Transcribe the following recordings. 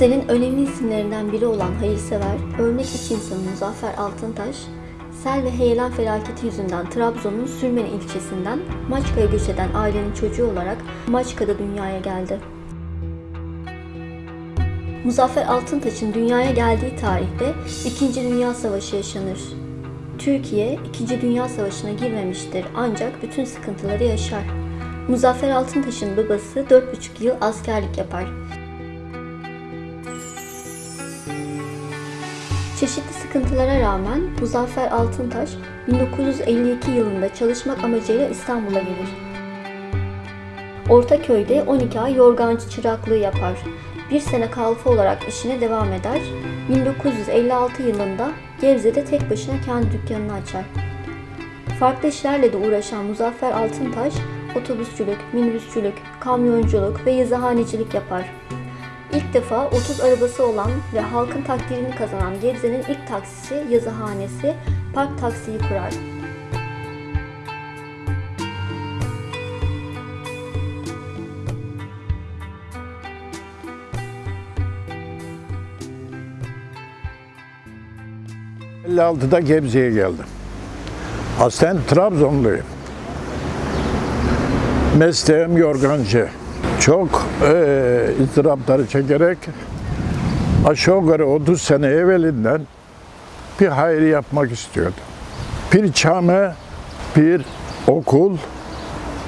Gebze'nin önemli isimlerinden biri olan hayırsever, örnek iş insanı Muzaffer Altıntaş, sel ve heyelan felaketi yüzünden Trabzon'un Sürmeni ilçesinden Maçka'ya göç eden ailenin çocuğu olarak Maçka'da dünyaya geldi. Muzaffer Altıntaş'ın dünyaya geldiği tarihte 2. Dünya Savaşı yaşanır. Türkiye 2. Dünya Savaşı'na girmemiştir ancak bütün sıkıntıları yaşar. Muzaffer Altıntaş'ın babası 4,5 yıl askerlik yapar. Çeşitli sıkıntılara rağmen Muzaffer Altıntaş 1952 yılında çalışmak amacıyla İstanbul'a gelir. Ortaköy'de 12 ay yorgancı çıraklığı yapar. Bir sene kalfa olarak işine devam eder. 1956 yılında Gebze'de tek başına kendi dükkanını açar. Farklı işlerle de uğraşan Muzaffer Altıntaş, otobüsçülük, minibüsçülük, kamyonculuk ve yazıhanecilik yapar. İlk defa 30 arabası olan ve halkın takdirini kazanan Gebze'nin ilk taksisi yazıhanesi Park Taksi'yi kurar. Hı. 56'da Gebze'ye geldim. Aslen Trabzonluyum. Mesleğim yorgancı. Çok ızdırapları çekerek aşağı yukarı 30 sene evvelinden bir hayır yapmak istiyordum. Bir cami, bir okul,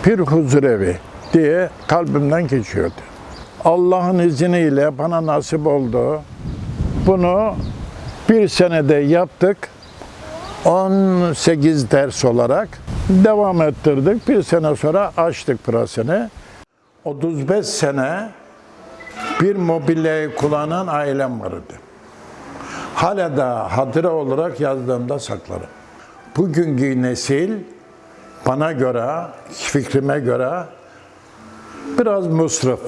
bir huzurevi diye kalbimden geçiyordu. Allah'ın izniyle bana nasip oldu. Bunu bir senede yaptık. 18 ders olarak devam ettirdik. Bir sene sonra açtık pırasını. 35 sene bir mobilyayı kullanan ailem vardı. Hala da hatıra olarak yazdığımda saklarım. Bugünkü nesil bana göre, fikrime göre biraz musrif.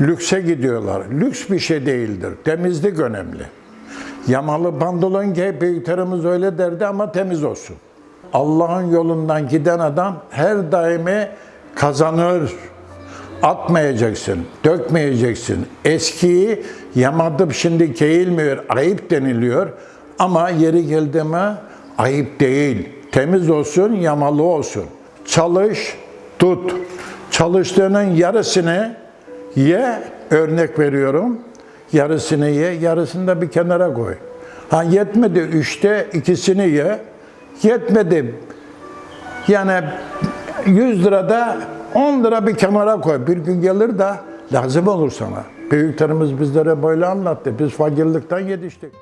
Lükse gidiyorlar. Lüks bir şey değildir. Temizlik önemli. Yamalı pantolon giy, büyüklerimiz öyle derdi ama temiz olsun. Allah'ın yolundan giden adam her daimi kazanır. Atmayacaksın, dökmeyeceksin. Eskiyi yamadıp şimdi giyilmiyor, ayıp deniliyor. Ama yeri geldi mi ayıp değil. Temiz olsun, yamalı olsun. Çalış, tut. Çalıştığının yarısını ye, örnek veriyorum. Yarısını ye, yarısını da bir kenara koy. Ha yetmedi üçte ikisini ye. Yetmedi. Yani 100 lirada 10 lira bir kenara koy. Bir gün gelir de lazım olur sana. Büyüklerimiz bizlere böyle anlattı. Biz fakirlikten yetiştik.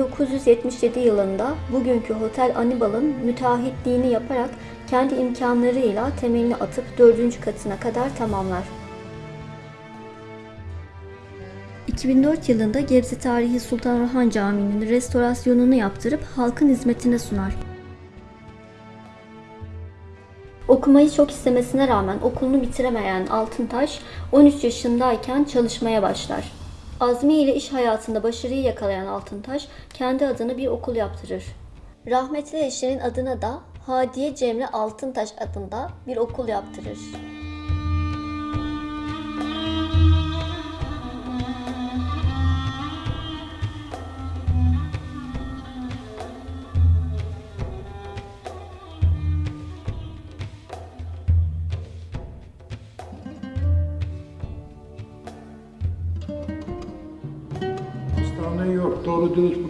...1977 yılında bugünkü Hotel Anibal'ın müteahhitliğini yaparak kendi imkanlarıyla temelini atıp dördüncü katına kadar tamamlar. 2004 yılında Gebze Tarihi Sultan Orhan Camii'nin restorasyonunu yaptırıp halkın hizmetine sunar. Okumayı çok istemesine rağmen okulunu bitiremeyen Altıntaş 13 yaşındayken çalışmaya başlar. Azmi ile iş hayatında başarıyı yakalayan Altıntaş kendi adına bir okul yaptırır. Rahmetli eşinin adına da Hadiye Cemre Altıntaş adında bir okul yaptırır.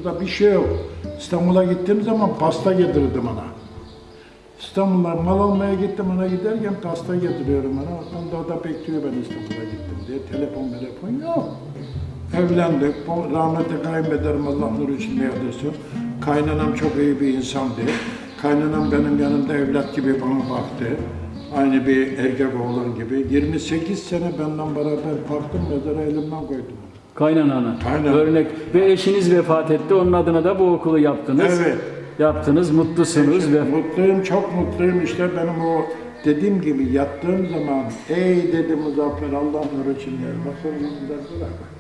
Burada bir şey yok. İstanbul'a gittiğim zaman pasta getirirdim ona. İstanbul'a mal almaya gittim ona giderken pasta getiriyorum ona. Ondan da da bekliyor ben İstanbul'a gittim diye. Telefon telefon yok. Evlendik. Rahmetli kayınbederim Allah nur içinde yatırsın. Kaynanam çok iyi bir insandı. Kaynanam benim yanımda evlat gibi bana baktı. Aynı bir erkek oğlan gibi. 28 sene benden beraber baktım mezara elimden koydum. Kaynanana. Aynen. Örnek. Ve eşiniz vefat etti. Onun adına da bu okulu yaptınız. Evet. Yaptınız. Mutlusunuz ve Mutluyum, çok mutluyum. İşte benim o dediğim gibi yattığım zaman ey dedi Muzaffer Allah nuru için yer. Yüzünden bırak.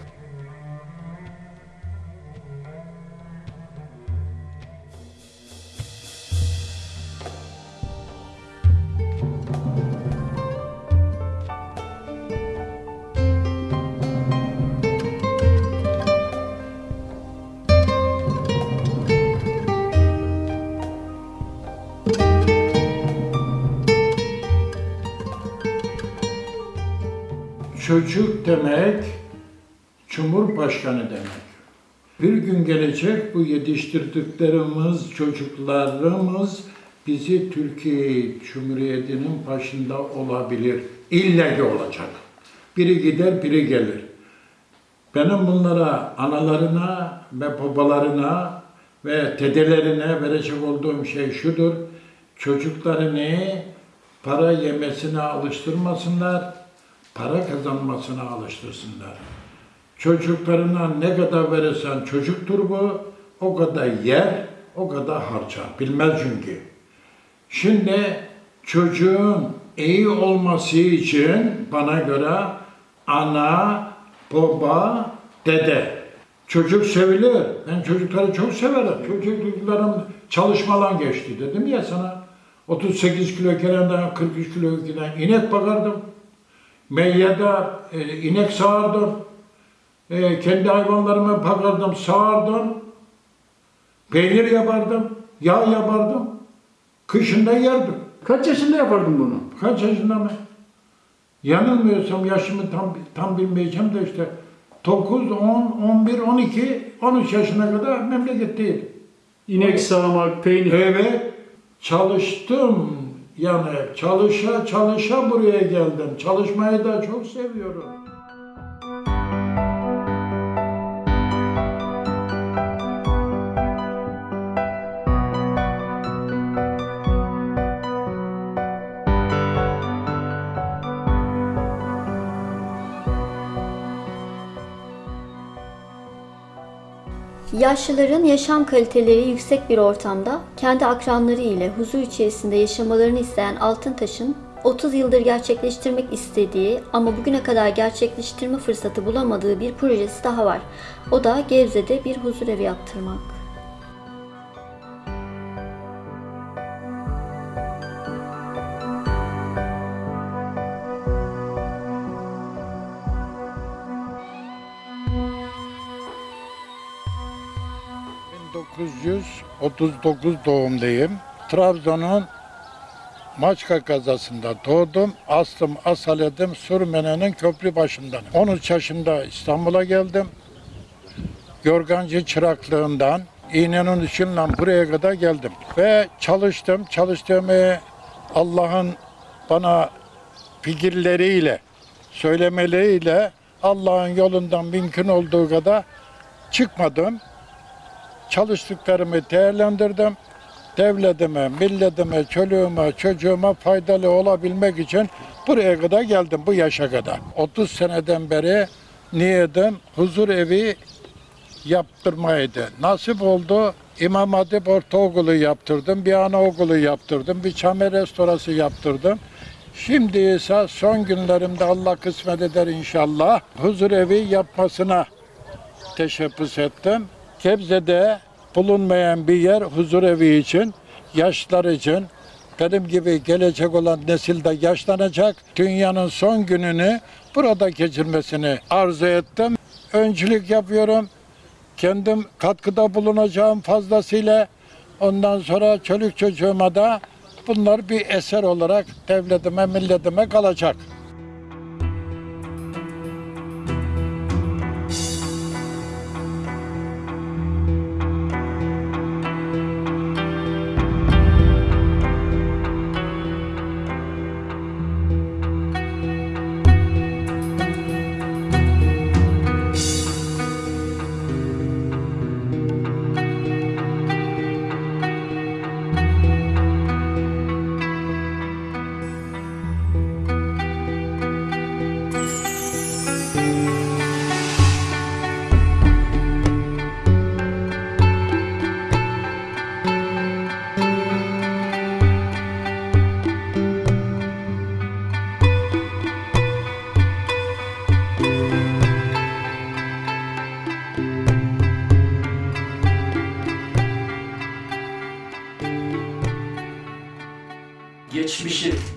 Cumhurbaşkanı demek. Bir gün gelecek bu yetiştirdiklerimiz, çocuklarımız bizi Türkiye Cumhuriyeti'nin başında olabilir. İlle ki olacak. Biri gider, biri gelir. Benim bunlara, analarına ve babalarına ve dedelerine verecek olduğum şey şudur. Çocuklarını para yemesine alıştırmasınlar, para kazanmasına alıştırsınlar. Çocuklarına ne kadar verirsen çocuktur bu, o kadar yer, o kadar harcar. Bilmez çünkü. Şimdi çocuğun iyi olması için bana göre ana, baba, dede. Çocuk sevilir. Ben çocukları çok severim. Çocuklarım çalışmadan geçti dedim ya sana. 38 kilo gelenden 43 kilo giden inek bakardım. Meyyada e, inek sağardım. E, kendi hayvanlarımı bakardım, sağardım. Peynir yapardım, yağ yapardım. Kışında yerdim. Kaç yaşında yapardın bunu? Kaç yaşında mı? Yanılmıyorsam yaşımı tam tam bilmeyeceğim de işte 9, 10, 11, 12, 13 yaşına kadar memleketteydim. İnek sağmak, peynir. Evet, çalıştım. Yani çalışa çalışa buraya geldim. Çalışmayı da çok seviyorum. Yaşlıların yaşam kaliteleri yüksek bir ortamda kendi akranları ile huzur içerisinde yaşamalarını isteyen Altıntaş'ın 30 yıldır gerçekleştirmek istediği ama bugüne kadar gerçekleştirme fırsatı bulamadığı bir projesi daha var. O da Gebze'de bir huzur evi yaptırmak. ...1939 doğumluyum. Trabzon'un Maçka kazasında doğdum. Aslım asaledim Sürmene'nin köprü başından. 13 yaşında İstanbul'a geldim. Yorgancı çıraklığından İğnenin ışığıyla buraya kadar geldim. Ve çalıştım. Çalıştığımı Allah'ın bana fikirleriyle, söylemeleriyle Allah'ın yolundan mümkün olduğu kadar çıkmadım. Çalıştıklarımı değerlendirdim. Devletime, milletime, çoluğuma, çocuğuma faydalı olabilmek için buraya kadar geldim, bu yaşa kadar. 30 seneden beri niyetim huzur evi yaptırmaydı. Nasip oldu. İmam Hatip Ortaokulu yaptırdım, bir anaokulu yaptırdım, bir çame restorası yaptırdım. Şimdi ise son günlerimde Allah kısmet eder inşallah huzur evi yapmasına teşebbüs ettim. Gebze'de bulunmayan bir yer huzur evi için, yaşlar için, benim gibi gelecek olan nesil de yaşlanacak. Dünyanın son gününü burada geçirmesini arzu ettim. Öncülük yapıyorum. Kendim katkıda bulunacağım fazlasıyla. Ondan sonra çocuk çocuğuma da bunlar bir eser olarak devletime, milletime kalacak.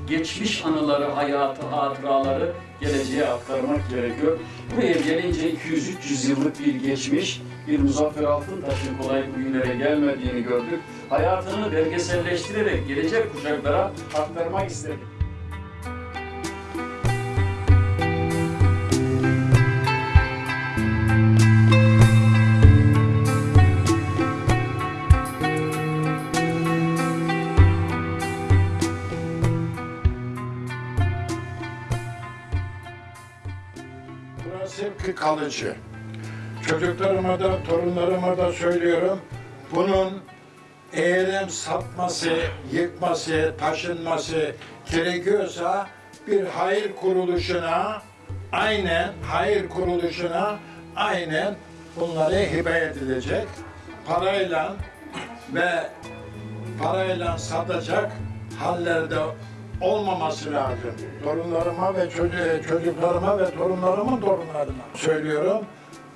Geçmiş anıları, hayatı, hatıraları geleceğe aktarmak gerekiyor. Buraya gelince 200-300 yıllık bir geçmiş, bir Muzaffer Altıntaş'ın kolay bugünlere gelmediğini gördük. Hayatını belgeselleştirerek gelecek kuşaklara aktarmak istedik. Kalıcı. Çocuklarıma da, torunlarıma da söylüyorum. Bunun eğerim satması, yıkması, taşınması gerekiyorsa bir hayır kuruluşuna aynen hayır kuruluşuna aynen bunları hibe edilecek. Parayla ve parayla satacak hallerde olmaması lazım. Torunlarıma ve çocuğu, çocuklarıma ve torunlarımın torunlarına söylüyorum.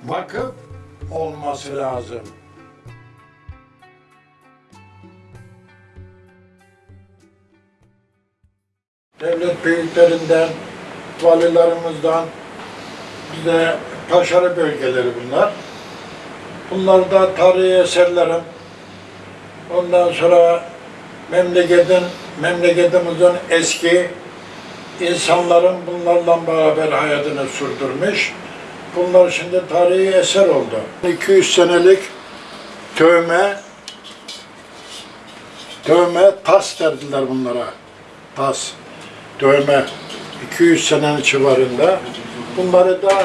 Vakıf olması lazım. Devlet büyüklerinden, valilerimizden bize taşarı bölgeleri bunlar. Bunlar da tarihi eserlerim. Ondan sonra memleketin, memleketimizin eski insanların bunlarla beraber hayatını sürdürmüş. Bunlar şimdi tarihi eser oldu. 200 senelik tövme, tövme tas derdiler bunlara. Tas, tövme. 200 senenin civarında. Bunları da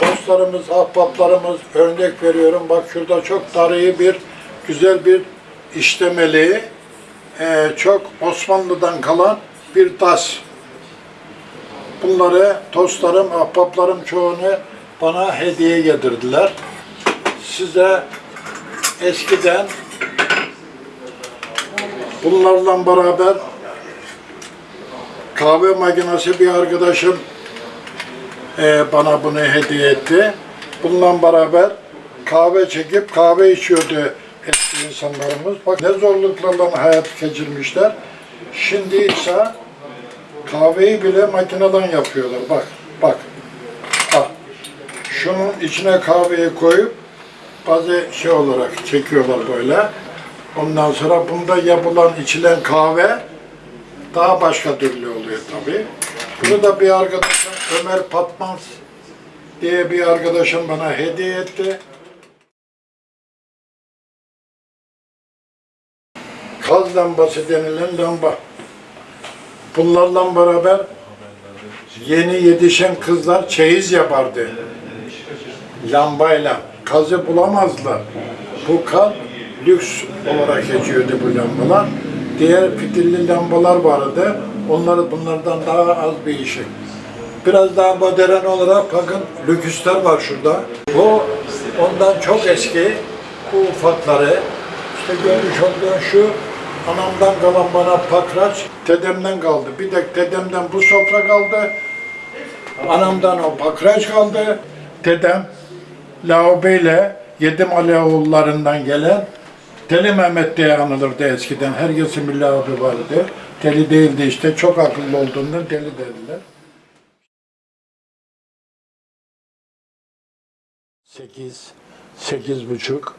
dostlarımız, ahbaplarımız örnek veriyorum. Bak şurada çok tarihi bir, güzel bir işlemeli, eee, çok Osmanlı'dan kalan bir tas. Bunları dostlarım, ahbaplarım çoğunu bana hediye getirdiler. Size eskiden bunlarla beraber kahve makinesi bir arkadaşım eee, bana bunu hediye etti. Bununla beraber kahve çekip kahve içiyordu eski insanlarımız. Bak ne zorluklarla hayat geçirmişler. Şimdi ise kahveyi bile makineden yapıyorlar. Bak, bak. Bak. Şunun içine kahveyi koyup bazı şey olarak çekiyorlar böyle. Ondan sonra bunda yapılan, içilen kahve daha başka türlü oluyor tabii. Bunu da bir arkadaşım Ömer Patmaz diye bir arkadaşım bana hediye etti. Lambası denilen lamba. Bunlarla beraber yeni yetişen kızlar çeyiz yapardı. Lambayla. Kazı bulamazlar. Bu kaz lüks olarak geçiyordu bu lambalar. Diğer fitilli lambalar vardı. Onları bunlardan daha az bir işi. Biraz daha modern olarak bakın lüküsler var şurada. Bu ondan çok eski. Bu ufakları. İşte görmüş olduğun şu anamdan kalan bana pakraç, dedemden kaldı. Bir de dedemden bu sofra kaldı. Anamdan o pakraç kaldı. Dedem Laobeyle Yedim Aleoğullarından gelen Deli Mehmet diye anılırdı eskiden. Herkesin bir Laobe vardı. Deli değildi işte. Çok akıllı olduğundan deli dediler. Sekiz, sekiz buçuk,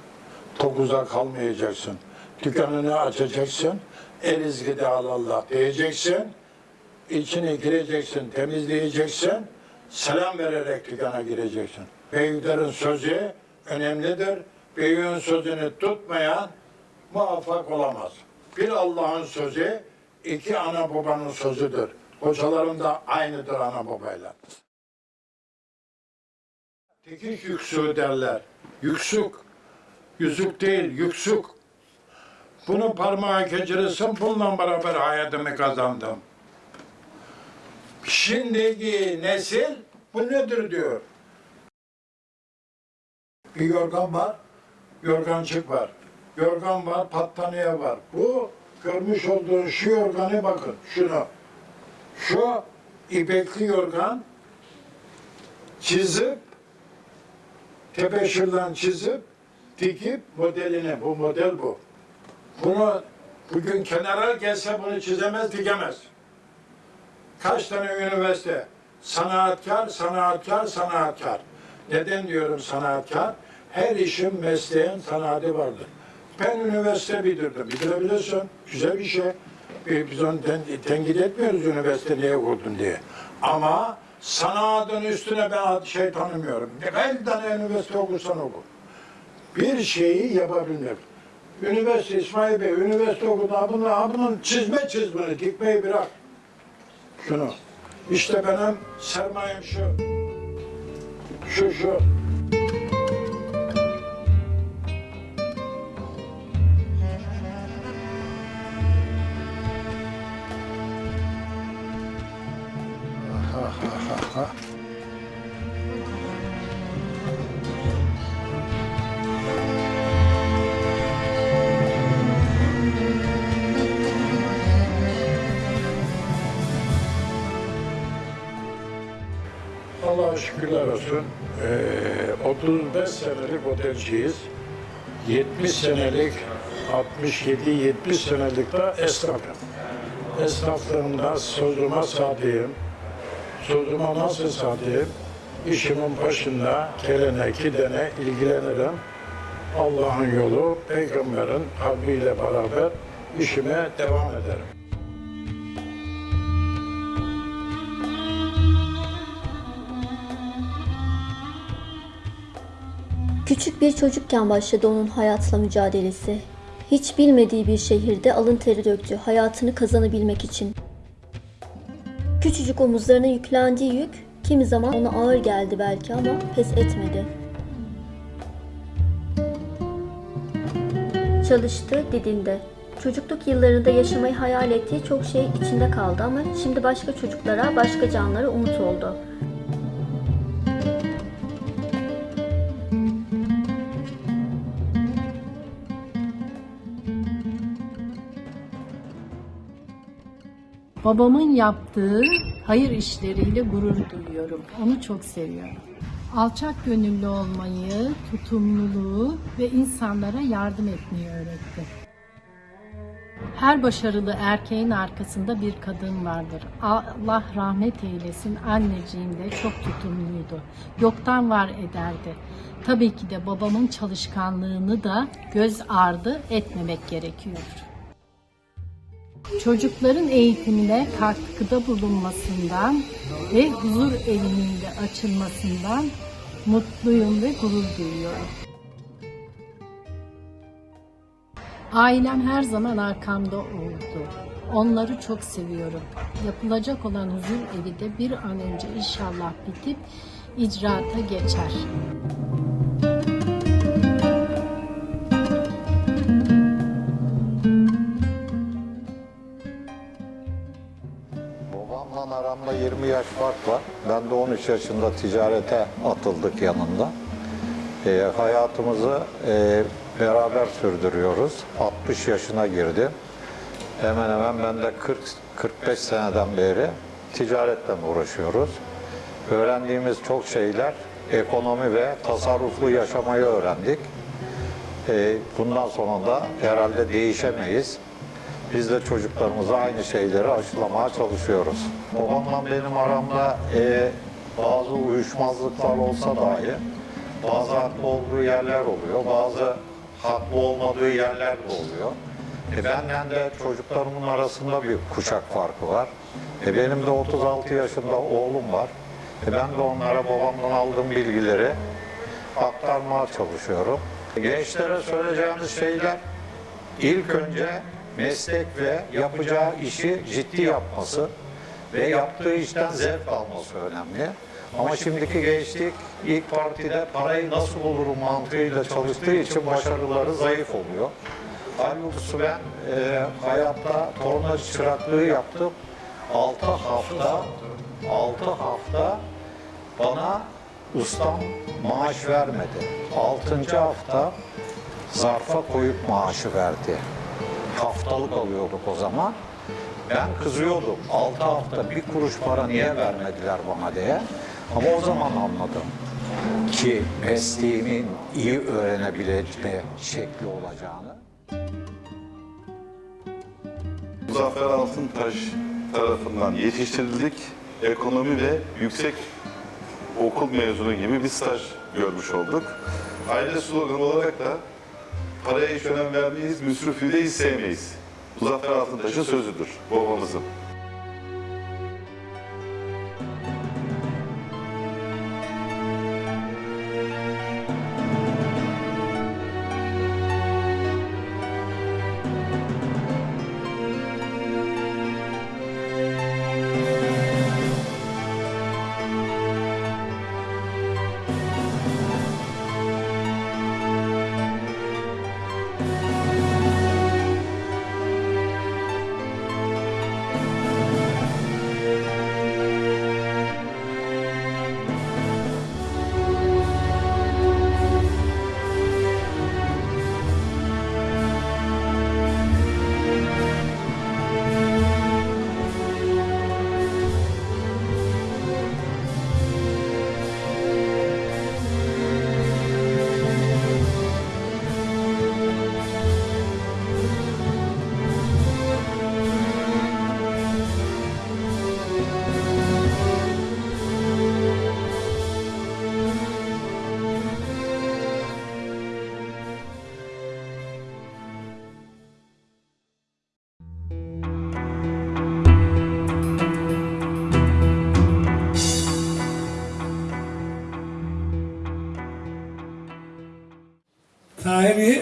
dokuza kalmayacaksın. Dükkanını açacaksın, el izgide Allah diyeceksin, içine gireceksin, temizleyeceksin, selam vererek dükkana gireceksin. Büyüklerin sözü önemlidir. Büyüğün sözünü tutmayan muvaffak olamaz. Bir Allah'ın sözü, iki ana babanın sözüdür. Kocaların da aynıdır ana babayla. Tekiş yüksüğü derler. Yüksük. Yüzük değil, yüksük. Bunu parmağa geçirirsin, bununla beraber hayatımı kazandım. Şimdiki nesil bu nedir diyor. Bir yorgan var, yorgancık var. Yorgan var, battaniye var. Bu görmüş olduğun şu yorganı bakın, şuna. Şu ipekli yorgan çizip tebeşirden çizip dikip modelini, bu model bu. Bunu bugün kenara gelse bunu çizemez, dikemez. Kaç tane üniversite? Sanatkar, sanatkar, sanatkar. Neden diyorum sanatkar? Her işin mesleğin sanatı vardır. Ben üniversite bitirdim. Bitirebilirsin. Güzel bir şey. Biz onu ten, tenkit etmiyoruz üniversite niye okudun diye. Ama sanatın üstüne ben şey tanımıyorum. Kaç tane üniversite okursan oku. Bir şeyi yapabilmek. Üniversite İsmail Bey, üniversite okudu. Bunun, bunun çizme çizmeni, dikmeyi bırak. Şunu. İşte benim sermayem şu. Şu şu. Senelik otelciyiz. 70 senelik, 67-70 senelik de esnafım. Esnaflığımda sözüme sadığım, sözüme nasıl sadığım, işimin başında gelene gidene ilgilenirim. Allah'ın yolu, peygamberin kalbiyle beraber işime devam ederim. Küçük bir çocukken başladı onun hayatla mücadelesi. Hiç bilmediği bir şehirde alın teri döktü hayatını kazanabilmek için. Küçücük omuzlarına yüklendiği yük kimi zaman ona ağır geldi belki ama pes etmedi. Çalıştı, didindi. Çocukluk yıllarında yaşamayı hayal ettiği çok şey içinde kaldı ama şimdi başka çocuklara, başka canlara umut oldu. Babamın yaptığı hayır işleriyle gurur duyuyorum. Onu çok seviyorum. Alçak gönüllü olmayı, tutumluluğu ve insanlara yardım etmeyi öğretti. Her başarılı erkeğin arkasında bir kadın vardır. Allah rahmet eylesin anneciğim de çok tutumluydu. Yoktan var ederdi. Tabii ki de babamın çalışkanlığını da göz ardı etmemek gerekiyor çocukların eğitimine katkıda bulunmasından ve huzur evinin de açılmasından mutluyum ve gurur duyuyorum. Ailem her zaman arkamda oldu. Onları çok seviyorum. Yapılacak olan huzur evi de bir an önce inşallah bitip icraata geçer. Yaş fark var. Ben de 13 yaşında ticarete atıldık yanında. Ee, hayatımızı e, beraber sürdürüyoruz. 60 yaşına girdim. Hemen hemen ben de 40 45 seneden beri ticaretle uğraşıyoruz. Öğrendiğimiz çok şeyler ekonomi ve tasarruflu yaşamayı öğrendik. Ee, bundan sonra da herhalde değişemeyiz. Biz de çocuklarımıza aynı şeyleri aşılamaya çalışıyoruz. Babamla benim aramda e, bazı uyuşmazlıklar olsa dahi bazı haklı olduğu yerler oluyor, bazı haklı olmadığı yerler de oluyor. E benden de çocuklarımın arasında bir kuşak farkı var. E benim de 36 yaşında oğlum var. E ben de onlara babamdan aldığım bilgileri aktarmaya çalışıyorum. Gençlere söyleyeceğimiz şeyler İlk önce meslek ve yapacağı işi ciddi yapması ve yaptığı işten zevk alması önemli. Ama şimdiki gençlik ilk partide parayı nasıl bulurum mantığıyla çalıştığı için başarıları zayıf oluyor. Halbuki ben e, hayatta tornacı çıraklığı yaptım. 6 hafta 6 hafta bana ustam maaş vermedi. 6. hafta zarfa koyup maaşı verdi. Haftalık alıyorduk o zaman. Ben kızıyordum. 6 hafta bir kuruş para niye vermediler bana diye. Ama o zaman anladım ki mesleğimin iyi öğrenebilme şekli olacağını. Muzaffer Altıntaş tarafından yetiştirildik. Ekonomi ve yüksek okul mezunu gibi bir staj görmüş olduk. Aile sloganı olarak da paraya hiç önem vermeyiz, müsrifü de hiç sevmeyiz. Muzaffer Altıntaş'ın sözüdür babamızın.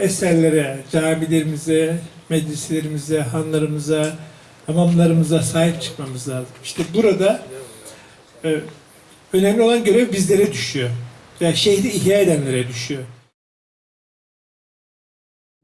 Eserlere, camilerimize, meclislerimize, hanlarımıza, hamamlarımıza sahip çıkmamız lazım. İşte burada e, önemli olan görev bizlere düşüyor. Yani şehri ihya edenlere düşüyor.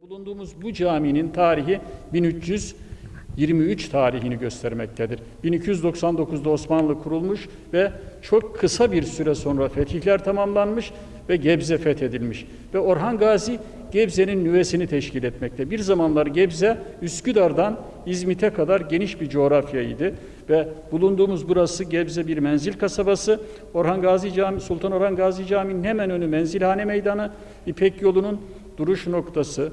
Bulunduğumuz bu caminin tarihi 1323 tarihini göstermektedir. 1299'da Osmanlı kurulmuş ve çok kısa bir süre sonra fetihler tamamlanmış ve Gebze fethedilmiş. Ve Orhan Gazi Gebze'nin nüvesini teşkil etmekte. Bir zamanlar Gebze Üsküdar'dan İzmit'e kadar geniş bir coğrafyaydı ve bulunduğumuz burası Gebze bir menzil kasabası. Orhan Gazi Cami, Sultan Orhan Gazi Camii'nin hemen önü Menzilhane Meydanı, İpek yolunun duruş noktası,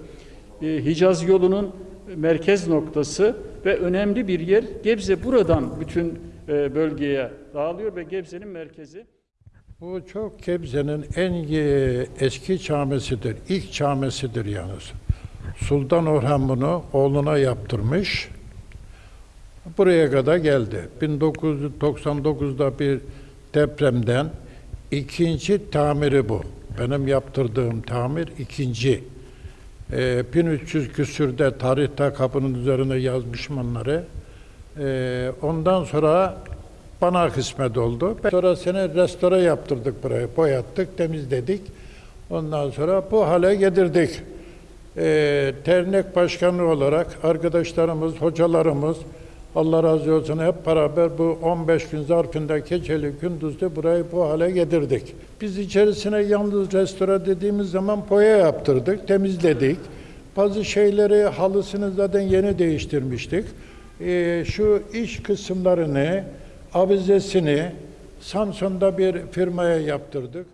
e, Hicaz yolunun merkez noktası ve önemli bir yer. Gebze buradan bütün e, bölgeye dağılıyor ve Gebze'nin merkezi. Bu çok Gebze'nin en eski camisidir. İlk camisidir yalnız. Sultan Orhan bunu oğluna yaptırmış. Buraya kadar geldi. 1999'da bir depremden ikinci tamiri bu. Benim yaptırdığım tamir ikinci. Ee, 1300 küsürde tarihte kapının üzerine yazmışım onları. Ee, ondan sonra bana kısmet oldu. Sonra sene restore yaptırdık burayı, boyattık, temizledik. Ondan sonra bu hale getirdik. Ee, dernek başkanı olarak arkadaşlarımız, hocalarımız, Allah razı olsun hep beraber bu 15 gün zarfında geceli gündüzde burayı bu hale getirdik. Biz içerisine yalnız restore dediğimiz zaman boya yaptırdık, temizledik. Bazı şeyleri halısını zaten yeni değiştirmiştik. Ee, şu iç kısımlarını, avizesini Samsun'da bir firmaya yaptırdık.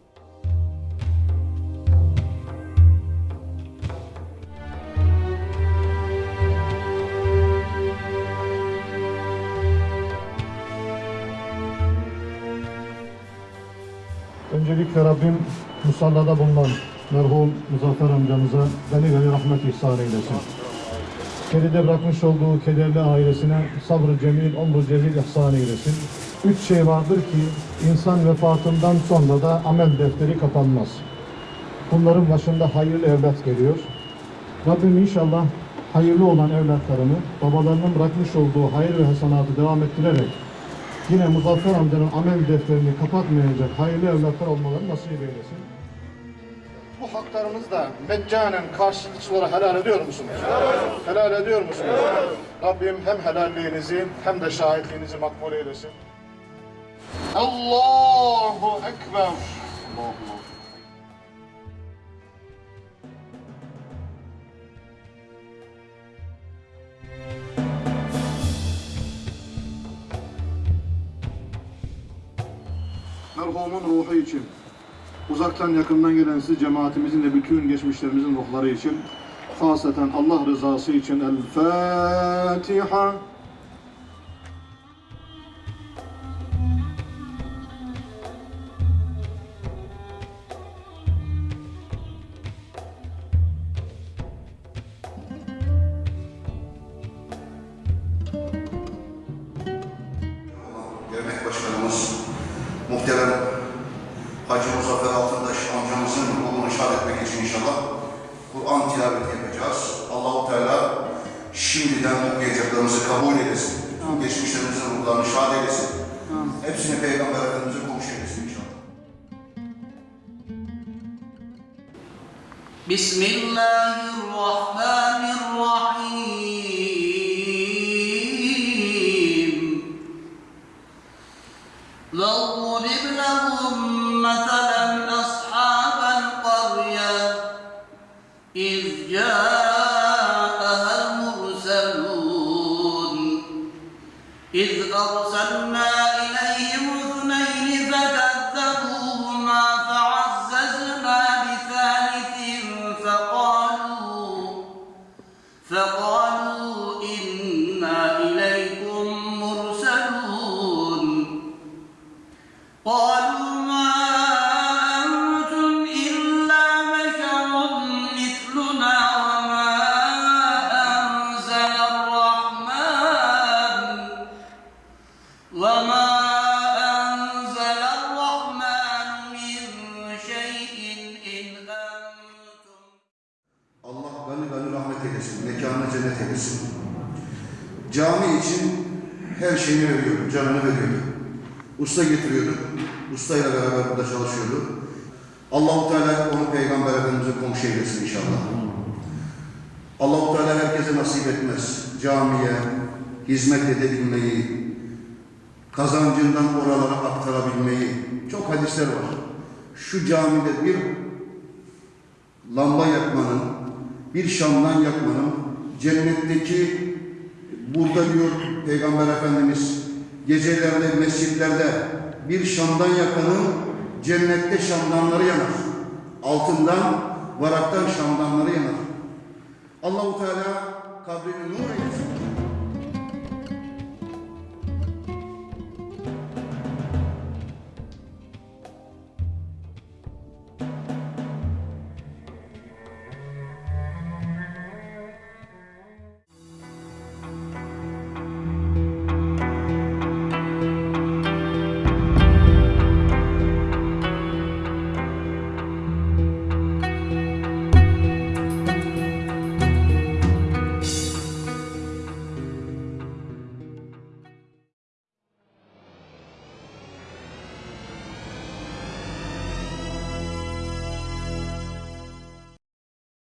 Öncelikle Rabbim musallada bulunan merhum Muzaffer amcamıza beni gani rahmet ihsan eylesin. Geride bırakmış olduğu kederli ailesine sabrı cemil, omru cezil ihsan eylesin. Üç şey vardır ki insan vefatından sonra da amel defteri kapanmaz. Bunların başında hayırlı evlat geliyor. Rabbim inşallah hayırlı olan evlatlarını babalarının bırakmış olduğu hayır ve hasenatı devam ettirerek yine Muzaffer amcanın amel defterini kapatmayacak hayırlı evlatlar olmaları nasip eylesin. Bu haklarınızı da meccanen karşılıksız olarak helal ediyor musunuz? Helal, ediyor musunuz? Rabbim hem helalliğinizi hem de şahitliğinizi makbul eylesin. Allahu Ekber. Allahu Ekber. merhumun ruhu için, uzaktan yakından gelen siz cemaatimizin ve bütün geçmişlerimizin ruhları için, haseten Allah rızası için El Fatiha. şimdiden okuyacaklarımızı kabul eylesin. Tüm geçmişlerimizin ruhlarını şad eylesin. Amin. Hepsini Peygamber Efendimiz'e komşu eylesin inşallah. Bismillahirrahmanirrahim. Canını veriyordu. Usta getiriyordu, ustayla beraber burada çalışıyordu. Allahu Teala onu Peygamber Efendimiz'e komşu eylesin inşallah. Allahu Teala herkese nasip etmez. Camiye hizmet edebilmeyi, kazancından oralara aktarabilmeyi. Çok hadisler var. Şu camide bir lamba yakmanın, bir şamdan yakmanın cennetteki burada diyor Peygamber Efendimiz gecelerde mescitlerde bir şamdan yakanın cennette şamdanları yanar. Altından varaktan şamdanları yanar. Allahu Teala kabrini nur eylesin.